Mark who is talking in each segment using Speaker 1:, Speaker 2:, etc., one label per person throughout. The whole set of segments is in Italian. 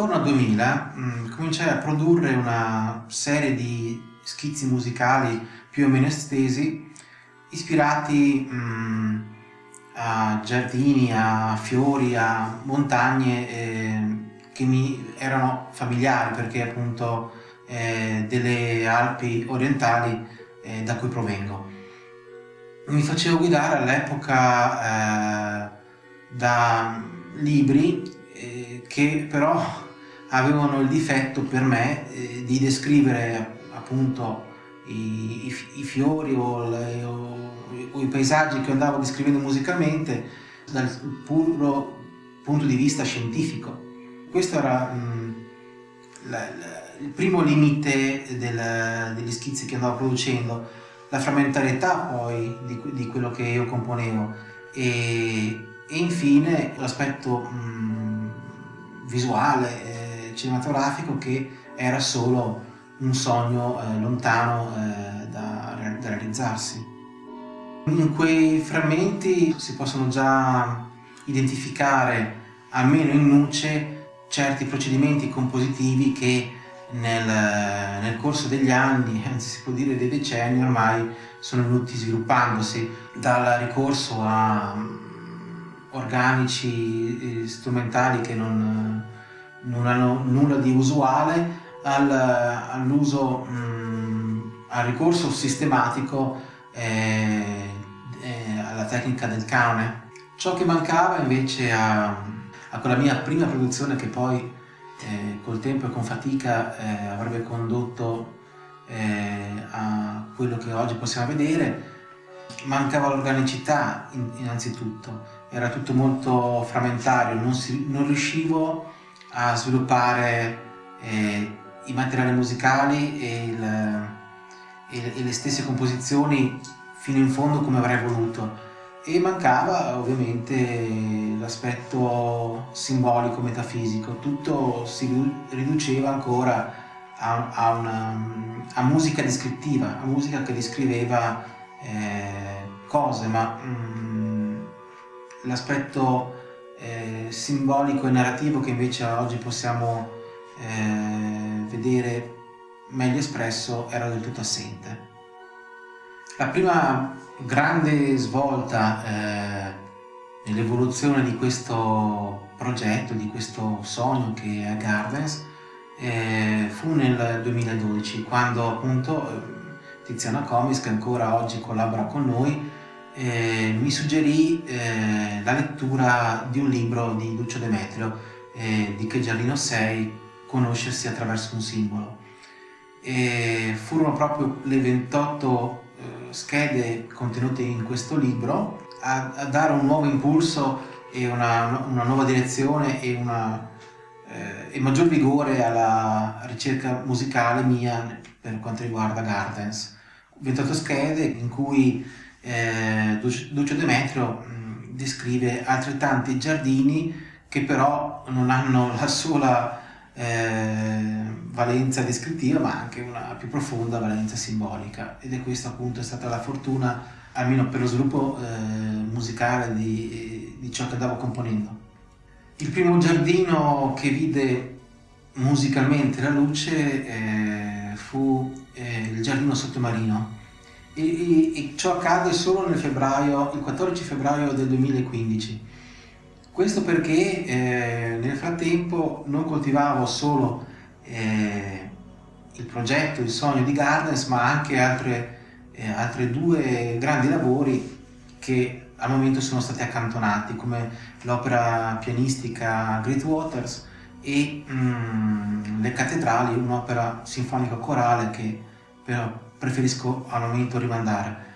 Speaker 1: attorno al 2000 mh, cominciai a produrre una serie di schizzi musicali più o meno estesi ispirati mh, a giardini, a fiori, a montagne eh, che mi erano familiari perché appunto eh, delle Alpi orientali eh, da cui provengo. Mi facevo guidare all'epoca eh, da libri eh, che però avevano il difetto per me eh, di descrivere appunto i, i, i fiori o, le, o, o, i paesaggi che andavo descrivendo musicalmente dal puro punto di vista scientifico. Questo era mh, la, la, il primo limite del, degli schizzi che andavo producendo, la frammentarietà poi di, di quello che io componevo e, e infine l'aspetto visuale, eh, cinematografico che era solo un sogno eh, lontano eh, da, da realizzarsi. In quei frammenti si possono già identificare, almeno in nuce, certi procedimenti compositivi che nel, nel, corso degli anni, anzi si può dire dei decenni ormai, sono venuti sviluppandosi dal ricorso a organici strumentali che non, non hanno nulla di usuale al, all'uso, al ricorso sistematico eh, eh, alla tecnica del canone. Ciò che mancava invece a, a quella mia prima produzione che poi eh, col tempo e con fatica eh, avrebbe condotto eh, a quello che oggi possiamo vedere, mancava l'organicità innanzitutto era tutto molto frammentario, non, si, non riuscivo a sviluppare eh, i materiali musicali e, il, e, e, le stesse composizioni fino in fondo come avrei voluto. E mancava ovviamente l'aspetto simbolico, metafisico, tutto si riduceva ancora a, a, una, a musica descrittiva, a musica che descriveva eh, cose, ma mm, l'aspetto eh, simbolico e narrativo che invece oggi possiamo eh, vedere meglio espresso era del tutto assente. La prima grande svolta eh, nell'evoluzione di questo progetto, di questo sogno che è Gardens, eh, fu nel 2012 quando appunto eh, Tiziana Comis che ancora oggi collabora con noi eh, mi suggerì eh, la lettura di un libro di Lucio Demetrio, eh, di Che Giardino sei, Conoscersi attraverso un simbolo. E furono proprio le 28 eh, schede contenute in questo libro a, a, dare un nuovo impulso e una, una nuova direzione e, una, eh, e maggior vigore alla ricerca musicale mia per quanto riguarda Gardens. 28 schede in cui eh, Lucio Demetrio mh, descrive altrettanti giardini che però non hanno la sola eh, valenza descrittiva ma anche una più profonda valenza simbolica ed è questa appunto è stata la fortuna almeno per lo sviluppo eh, musicale di, di, ciò che andavo componendo. Il primo giardino che vide musicalmente la luce eh, fu eh, il giardino sottomarino e, e, e ciò accade solo nel febbraio, il 14 febbraio del 2015. Questo perché eh, nel frattempo non coltivavo solo eh, il progetto, il sogno di Gardens, ma anche altre, eh, due grandi lavori che al momento sono stati accantonati, come l'opera pianistica Great Waters e mm, Le Cattedrali, un'opera sinfonica corale che però preferisco al momento rimandare.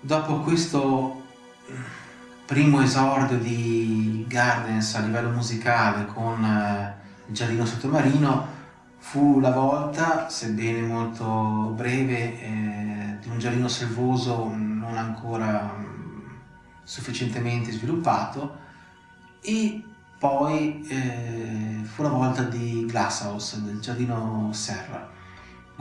Speaker 1: Dopo questo primo esordio di Gardens a livello musicale con eh, il giardino sottomarino fu la volta, sebbene molto breve, eh, di un giardino selvoso non ancora mh, sufficientemente sviluppato e poi eh, fu la volta di Glasshouse, del giardino Serra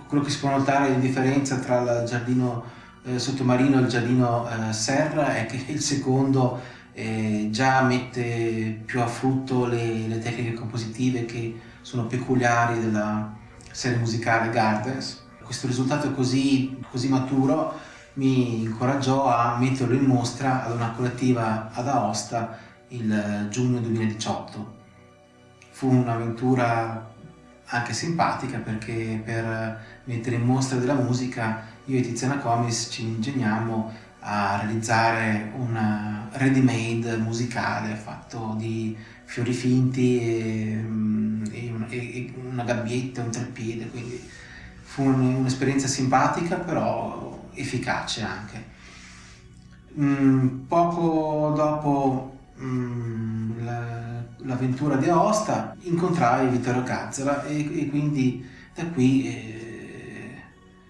Speaker 1: quello che si può notare di differenza tra il giardino eh, sottomarino e il giardino eh, serra è che il secondo eh, già mette più a frutto le, le tecniche compositive che sono peculiari della serie musicale Gardens. Questo risultato così, così maturo mi incoraggiò a metterlo in mostra ad una collettiva ad Aosta il giugno 2018. Fu un'avventura anche simpatica perché per mettere in mostra della musica io e Tiziana Comis ci ingegnammo a realizzare un ready-made musicale fatto di fiori finti e, mm, e, e una gabbietta, un treppiede, quindi fu un'esperienza simpatica però efficace anche. Mm, poco dopo mm, l'avventura di Aosta incontrai Vittorio Cazzola e, e quindi da qui eh,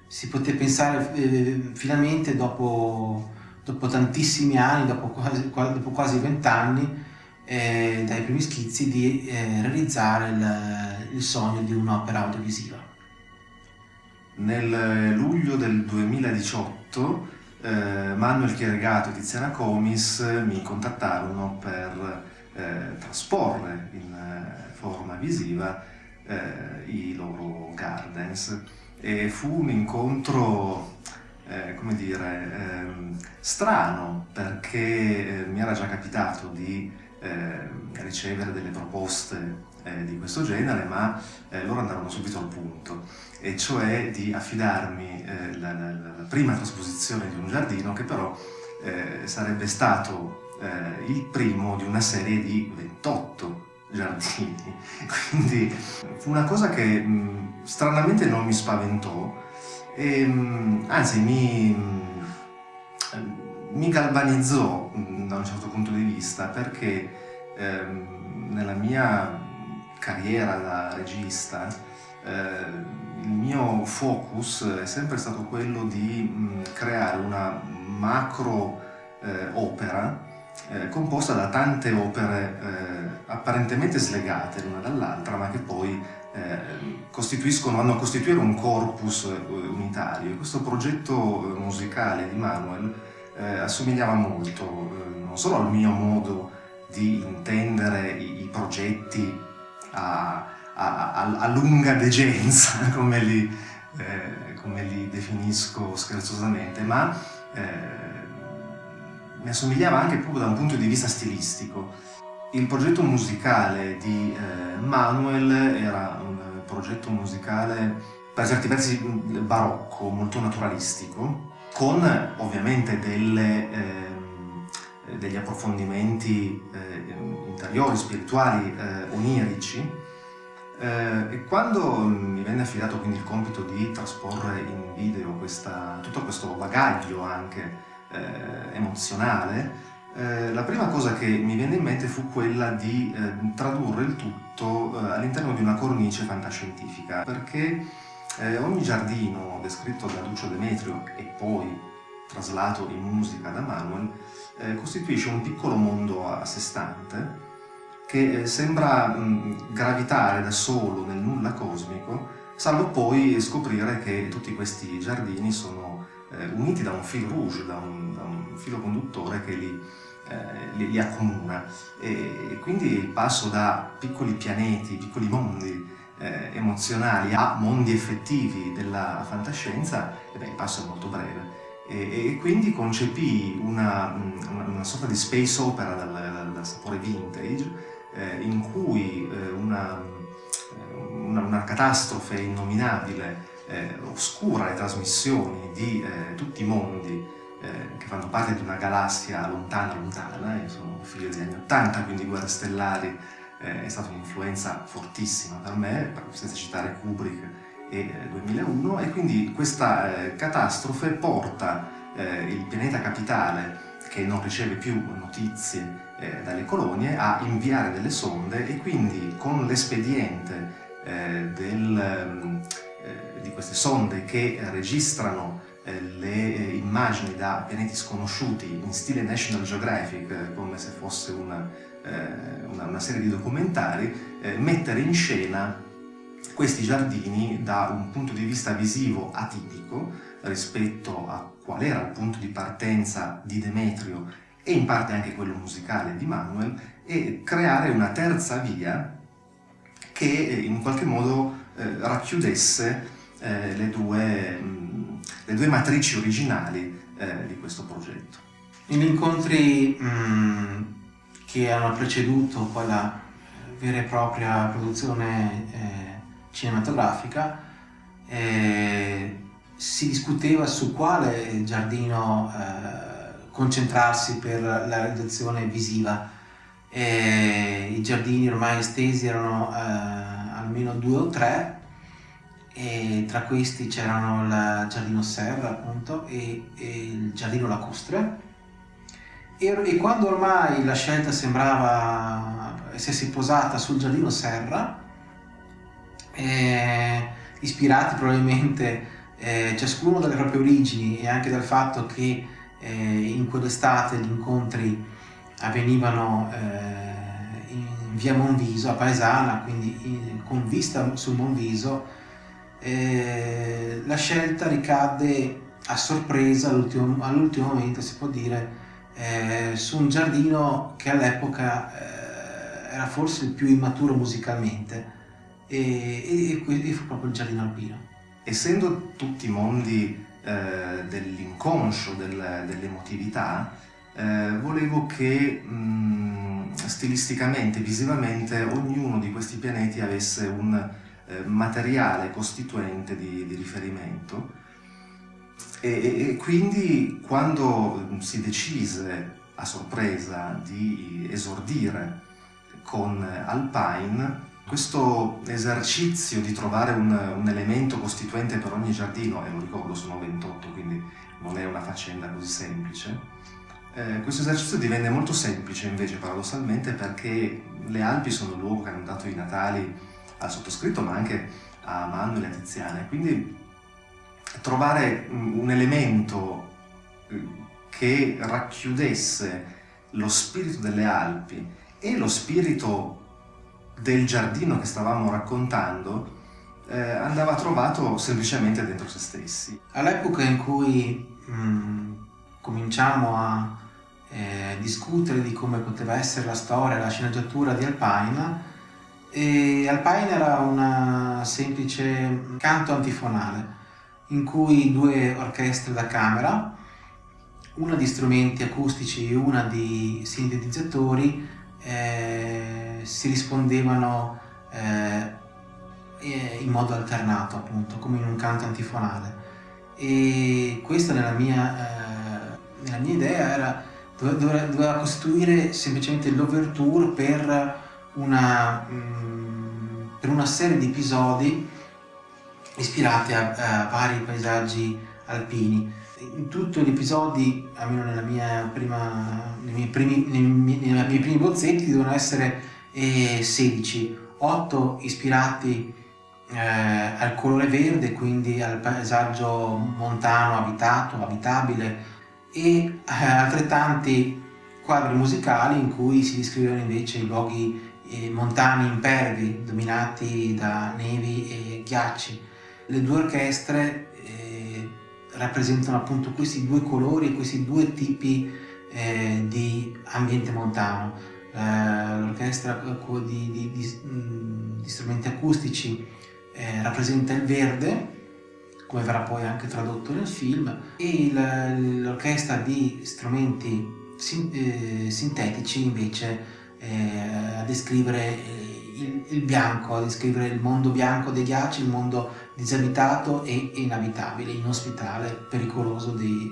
Speaker 1: si poté pensare eh, finalmente dopo, dopo, tantissimi anni, dopo quasi vent'anni, eh, dai primi schizzi di eh, realizzare il, il sogno di un'opera audiovisiva.
Speaker 2: Nel luglio del 2018 eh, Manuel Chieregato e Tiziana Comis mi contattarono per eh, trasporre in eh, forma visiva eh, i loro gardens. E fu un incontro eh, come dire, ehm, strano perché mi era già capitato di eh, ricevere delle proposte eh, di questo genere, ma eh, loro andarono subito al punto, e cioè di affidarmi eh, la, la, la, prima trasposizione di un giardino che però eh, sarebbe stato eh, il primo di una serie di 28 giardini. Quindi fu una cosa che mh, stranamente non mi spaventò, e, mh, anzi mi, mh, mi galvanizzò da un certo punto di vista perché ehm, nella mia carriera da regista eh, il mio focus è sempre stato quello di mh, creare una macro eh, opera eh, composta da tante opere eh, apparentemente slegate l'una dall'altra ma che poi eh, costituiscono, vanno a costituire un corpus eh, unitario. Questo progetto musicale di Manuel assomigliava molto non solo al mio modo di intendere i, i progetti a, a, a, lunga degenza, come li, eh, come li, definisco scherzosamente, ma eh, mi assomigliava anche proprio da un punto di vista stilistico. Il progetto musicale di eh, Manuel era un progetto musicale per certi versi barocco, molto naturalistico, con ovviamente delle eh, degli approfondimenti eh, interiori, spirituali, eh, onirici. Eh, e quando mi venne affidato quindi il compito di trasporre in video questa, tutto questo bagaglio anche eh, emozionale, eh, la prima cosa che mi venne in mente fu quella di tradurre il tutto all'interno di una cornice fantascientifica, perché ogni giardino descritto da Lucio Demetrio e poi traslato in musica da Manuel, eh, costituisce un piccolo mondo a sé stante che eh, sembra mh, gravitare da solo nel nulla cosmico, salvo poi scoprire che tutti questi giardini sono eh, uniti da un fil rouge, da un, da un filo conduttore che li, eh, li, li accomuna. E, quindi il passo da piccoli pianeti, piccoli mondi eh, emozionali a mondi effettivi della fantascienza, eh beh, il passo è molto breve e, e quindi concepì una, una, una, sorta di space opera dal, dal, dal sapore vintage eh, in cui eh, una, una, una, catastrofe innominabile eh, oscura le trasmissioni di eh, tutti i mondi eh, che fanno parte di una galassia lontana lontana, io sono figlio degli anni 80 quindi Guerre Stellari eh, è stata un'influenza fortissima per me, senza citare Kubrick e 2001 eh, e quindi questa eh, catastrofe porta eh, il pianeta capitale che non riceve più notizie eh, dalle colonie a inviare delle sonde e quindi con l'espediente eh, ehm, eh, di queste sonde che registrano le immagini da pianeti sconosciuti in stile National Geographic come se fosse una, una, una serie di documentari mettere in scena questi giardini da un punto di vista visivo atipico rispetto a qual era il punto di partenza di Demetrio e in parte anche quello musicale di Manuel e creare una terza via che in qualche modo eh, racchiudesse eh, le, due, mh, le, due, matrici originali eh, di questo progetto.
Speaker 1: In incontri mh, che hanno preceduto poi la vera e propria produzione eh, cinematografica eh, si discuteva su quale giardino eh, concentrarsi per la realizzazione visiva. I giardini ormai estesi erano almeno due o tre e tra questi c'erano il giardino Serra appunto e, e il giardino lacustre e, e, quando ormai la scelta sembrava essersi posata sul giardino Serra eh, ispirati probabilmente eh, ciascuno dalle proprie origini e anche dal fatto che eh, in quell'estate gli incontri avvenivano eh, via Monviso, a Paesana, quindi in, con vista sul Monviso, eh, la scelta ricadde a sorpresa all'ultimo, all'ultimo momento, si può dire, eh, su un giardino che all'epoca eh, era forse il più immaturo musicalmente e, e, e, fu proprio il giardino alpino.
Speaker 2: Essendo tutti mondi eh, dell'inconscio, del, dell'emotività, eh, volevo che mh, stilisticamente, visivamente, ognuno di questi pianeti avesse un eh, materiale costituente di, di riferimento. E, e, quindi quando si decise a sorpresa di esordire con Alpine, questo esercizio di trovare un, un, elemento costituente per ogni giardino, e lo ricordo sono 28 quindi non è una faccenda così semplice, eh, questo esercizio divenne molto semplice invece paradossalmente perché le Alpi sono il luogo che hanno dato i Natali al sottoscritto ma anche a Manuel e a Tiziana. Quindi trovare un elemento eh, che racchiudesse lo spirito delle Alpi e lo spirito del giardino che stavamo raccontando eh, andava trovato semplicemente dentro se stessi.
Speaker 1: All'epoca in cui mh, mm, cominciamo a eh, discutere di come poteva essere la storia, la sceneggiatura di Alpine e Alpine era un semplice canto antifonale in cui due orchestre da camera, una di strumenti acustici e una di sintetizzatori eh, si rispondevano eh, in modo alternato appunto come in un canto antifonale e questa nella mia, eh, nella mia idea era doveva, doveva costituire semplicemente l'overture per una, mm, per una serie di episodi ispirati a, a, vari paesaggi alpini. In tutti gli episodi, almeno nella mia prima, nei, miei primi, nei, miei, nei miei primi bozzetti, devono essere eh, 16, 8 ispirati eh, al colore verde, quindi al paesaggio montano abitato, abitabile, e eh, altrettanti quadri musicali in cui si descrivono invece i luoghi eh, montani impervi dominati da nevi e ghiacci. Le due orchestre eh, rappresentano appunto questi due colori, questi due tipi eh, di ambiente montano. Eh, l'orchestra di, di, di, mm, di, strumenti acustici eh, rappresenta il verde come verrà poi anche tradotto nel film, e l'orchestra di strumenti sin, eh, sintetici invece eh, a descrivere eh, il, il, bianco, a descrivere il mondo bianco dei ghiacci, il mondo disabitato e inabitabile, inospitale, pericoloso dei,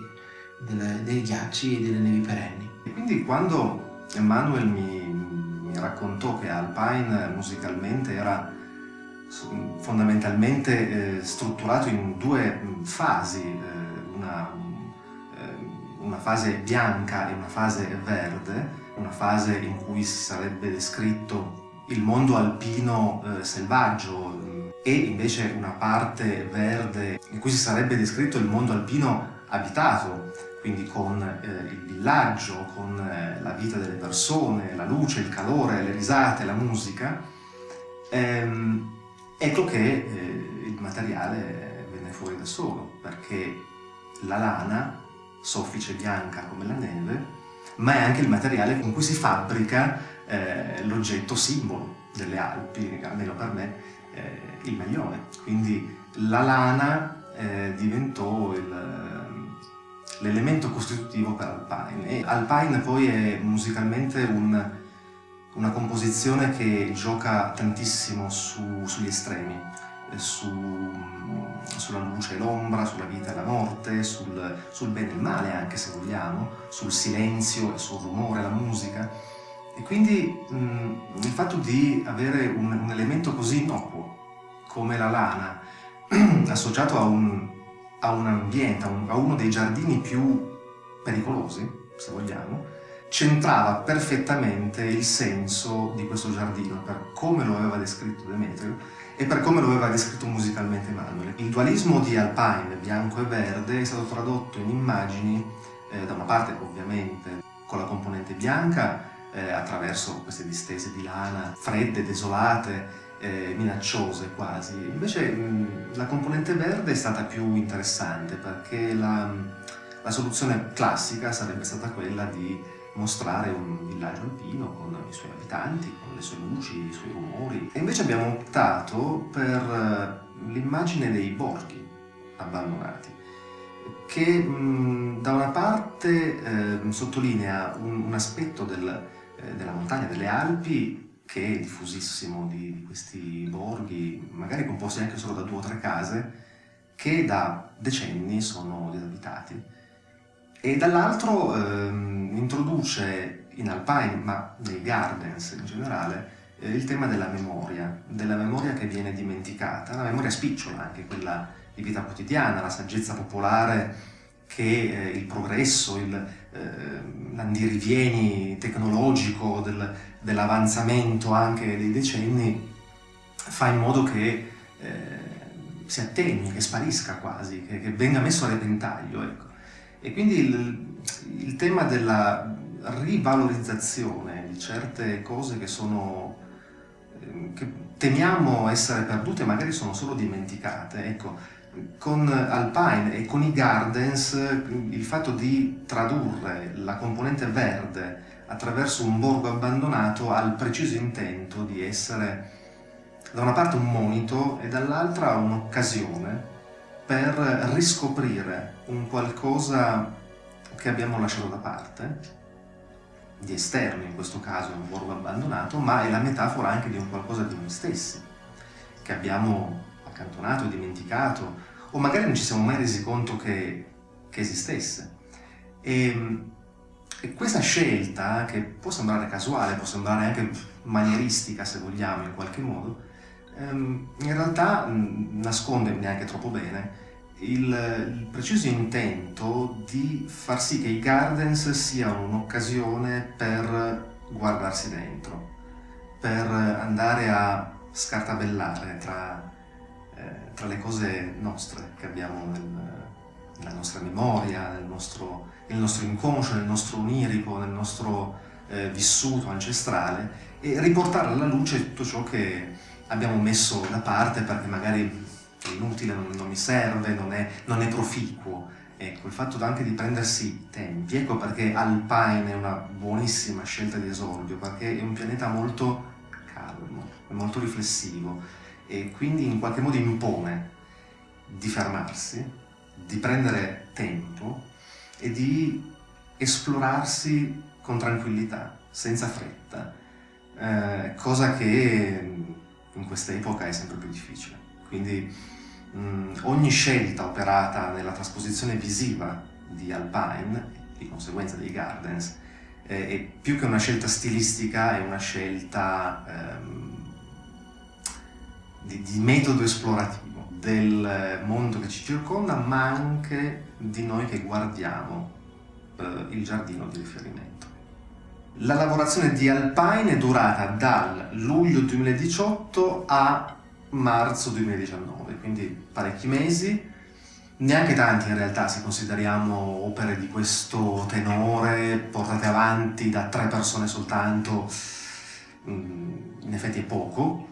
Speaker 1: delle, dei ghiacci e delle nevi perenni.
Speaker 2: E quindi quando Emanuel mi, raccontò che Alpine musicalmente era fondamentalmente eh, strutturato in due mm, fasi, eh, una, eh, una, fase bianca e una fase verde, una fase in cui si sarebbe descritto il mondo alpino eh, selvaggio mm, e invece una parte verde in cui si sarebbe descritto il mondo alpino abitato, quindi con eh, il villaggio, con eh, la vita delle persone, la luce, il calore, le risate, la musica. Ehm, Ecco che eh, il materiale venne fuori da solo, perché la lana, soffice bianca come la neve, ma è anche il materiale con cui si fabbrica eh, l'oggetto simbolo delle Alpi, almeno per me, eh, il maglione. Quindi la lana eh, diventò l'elemento costitutivo per Alpine. E Alpine poi è musicalmente un, una composizione che gioca tantissimo su, sugli estremi, eh, su, sulla luce e l'ombra, sulla vita e la morte, sul, sul bene e il male anche se vogliamo, sul silenzio e sul rumore, la musica. E quindi mh, il fatto di avere un, un elemento così innocuo come la lana, associato a un, a un ambiente, a, un, a uno dei giardini più pericolosi, se vogliamo, centrava perfettamente il senso di questo giardino per come lo aveva descritto Demetrio e per come lo aveva descritto musicalmente Emanuele. Il dualismo di Alpine, bianco e verde, è stato tradotto in immagini, eh, da una parte ovviamente con la componente bianca, eh, attraverso queste distese di lana fredde, desolate, eh, minacciose quasi. Invece mh, la componente verde è stata più interessante perché la, la, soluzione classica sarebbe stata quella di mostrare un villaggio alpino con i suoi abitanti, con le sue luci, i suoi rumori. E invece abbiamo optato per eh, l'immagine dei borghi abbandonati che mh, da una parte eh, sottolinea un, un aspetto del, eh, della montagna, delle Alpi, che è diffusissimo di, di, questi borghi, magari composti anche solo da due o tre case, che da decenni sono disabitati. E dall'altro ehm, introduce in Alpine, ma nei gardens in generale, eh, il tema della memoria, della memoria che viene dimenticata, la memoria spicciola, anche quella di vita quotidiana, la saggezza popolare che eh, il progresso, eh, l'andirivieni tecnologico del, dell'avanzamento anche dei decenni fa in modo che eh, si attenui, che sparisca quasi, che, che venga messo a repentaglio. Ecco. E quindi il, il, tema della rivalorizzazione di certe cose che sono eh, che temiamo essere perdute, magari sono solo dimenticate, ecco, con Alpine e con i Gardens il fatto di tradurre la componente verde attraverso un borgo abbandonato ha il preciso intento di essere da una parte un monito e dall'altra un'occasione per riscoprire un qualcosa che abbiamo lasciato da parte, di esterno in questo caso, un borgo abbandonato, ma è la metafora anche di un qualcosa di noi stessi, che abbiamo accantonato, dimenticato, o magari non ci siamo mai resi conto che, che esistesse. E, e, questa scelta, che può sembrare casuale, può sembrare anche manieristica se vogliamo in qualche modo, ehm, in realtà nasconde neanche troppo bene il, il, preciso intento di far sì che i gardens siano un'occasione per guardarsi dentro, per andare a scartabellare tra eh, tra le cose nostre che abbiamo nel, nella nostra memoria, nel nostro, nel nostro, inconscio, nel nostro onirico, nel nostro eh, vissuto ancestrale e riportare alla luce tutto ciò che abbiamo messo da parte perché magari è inutile, non, non mi serve, non è, non è proficuo. Ecco, il fatto anche di prendersi tempi, ecco perché Alpine è una buonissima scelta di esordio, perché è un pianeta molto calmo, molto riflessivo, e quindi in qualche modo impone di fermarsi, di prendere tempo e di esplorarsi con tranquillità, senza fretta, eh, cosa che in questa epoca è sempre più difficile. Quindi mh, ogni scelta operata nella trasposizione visiva di Alpine, di conseguenza dei Gardens, eh, è più che una scelta stilistica, è una scelta ehm, di, di metodo esplorativo del mondo che ci circonda, ma anche di noi che guardiamo eh, il giardino di riferimento. La lavorazione di Alpine è durata dal luglio 2018 a marzo 2019, quindi parecchi mesi, neanche tanti in realtà se consideriamo opere di questo tenore portate avanti da tre persone soltanto, mm, in effetti è poco,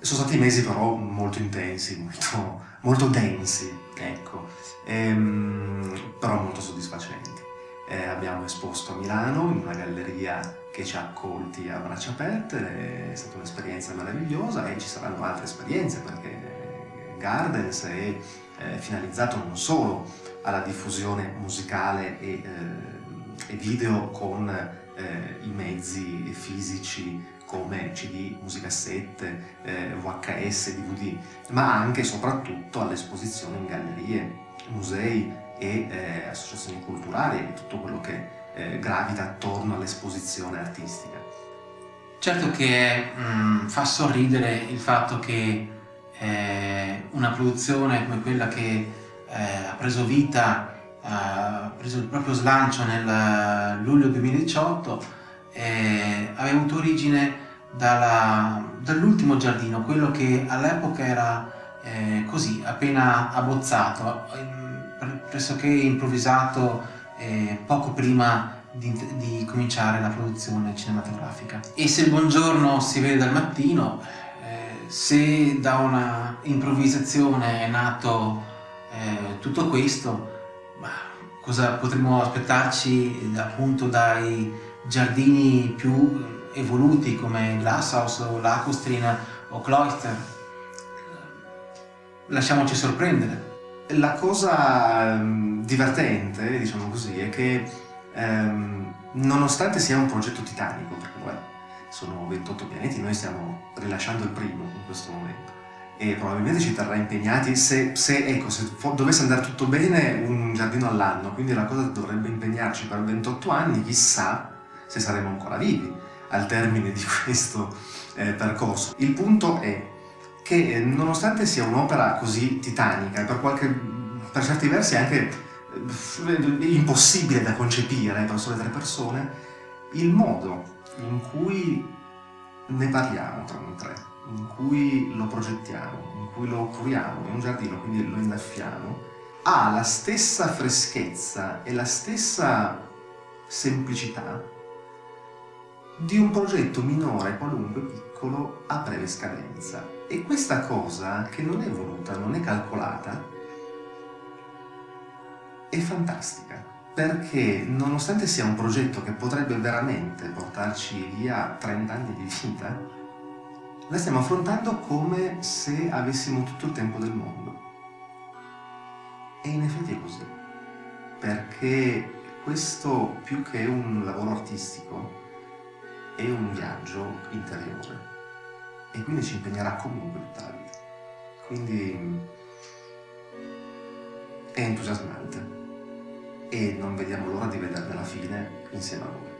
Speaker 2: sono stati mesi però molto intensi, molto, molto densi, ecco, ehm, però molto soddisfacenti. Eh, abbiamo esposto a Milano in una galleria che ci ha accolti a braccia aperte, è stata un'esperienza meravigliosa e ci saranno altre esperienze perché Gardens è eh, finalizzato non solo alla diffusione musicale e, eh, video con eh, i mezzi fisici come CD, musicassette, VHS, DVD, ma anche e soprattutto all'esposizione in gallerie, musei e associazioni culturali e tutto quello che eh, gravita attorno all'esposizione artistica.
Speaker 1: Certo che mh, mm, fa sorridere il fatto che eh, una produzione come quella che eh, ha preso vita, ha preso il proprio slancio nel luglio 2018, eh, aveva avuto origine dall'ultimo giardino, quello che all'epoca era eh, così, appena abbozzato, pressoché improvvisato eh, poco prima di, di, cominciare la produzione cinematografica. E se il buongiorno si vede dal mattino, eh, se da una improvvisazione è nato eh, tutto questo, cosa potremmo aspettarci appunto dai giardini più evoluti come Glasshouse o Lacustrin o Cloister. Lasciamoci sorprendere.
Speaker 2: La cosa um, divertente, diciamo così, è che um, nonostante sia un progetto titanico, perché beh, sono 28 pianeti, noi stiamo rilasciando il primo in questo momento e probabilmente ci terrà impegnati se, se, ecco, se dovesse andare tutto bene un giardino all'anno, quindi la cosa dovrebbe impegnarci per 28 anni, chissà se saremo ancora vivi al termine di questo eh, percorso. Il punto è che eh, nonostante sia un'opera così titanica e per, qualche, per certi versi anche impossibile da concepire per sole tre persone, il modo in cui ne parliamo tra noi tre, in cui lo progettiamo, in cui lo curiamo, è un giardino, quindi lo innaffiamo, ha la stessa freschezza e la stessa semplicità di un progetto minore, qualunque piccolo, a breve scadenza. E questa cosa, che non è voluta, non è calcolata, è fantastica. Perché nonostante sia un progetto che potrebbe veramente portarci via 30 anni di vita, la stiamo affrontando come se avessimo tutto il tempo del mondo. E in effetti è così. Perché questo, più che un lavoro artistico, è un viaggio interiore e quindi ci impegnerà comunque tutta la vita. Quindi è entusiasmante e non vediamo l'ora di vederne la fine insieme a voi.